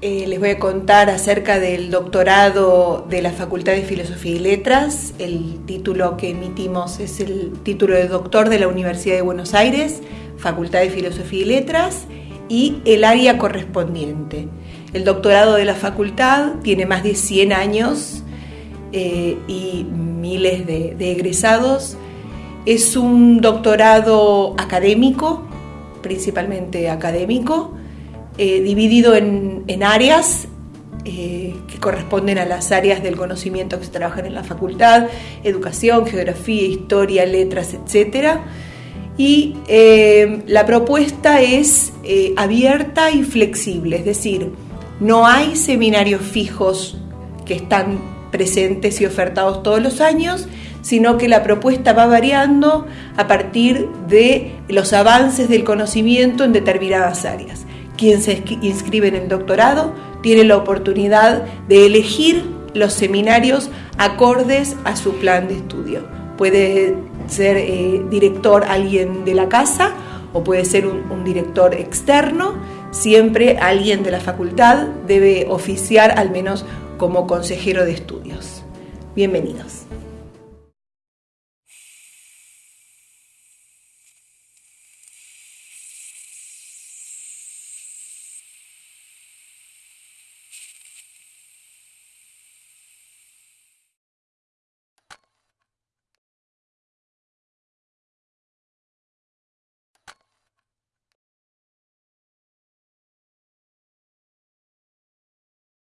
eh, les voy a contar acerca del doctorado de la Facultad de Filosofía y Letras. El título que emitimos es el título de doctor de la Universidad de Buenos Aires, Facultad de Filosofía y Letras, y el área correspondiente. El doctorado de la facultad tiene más de 100 años eh, y miles de, egresados. Es un doctorado académico, principalmente académico, eh, dividido en, áreas eh, que corresponden a las áreas del conocimiento que se trabajan en la facultad, educación, geografía, historia, letras, etc. Y la propuesta es abierta y flexible, es decir, no hay seminarios fijos que están presentes y ofertados todos los años, sino que la propuesta va variando a partir de los avances del conocimiento en determinadas áreas. Quien se inscribe en el doctorado tiene la oportunidad de elegir los seminarios acordes a su plan de estudio. Puede ser eh, director alguien de la casa o puede ser un director externo. Siempre alguien de la facultad debe oficiar al menos como consejero de estudios. Bienvenidos.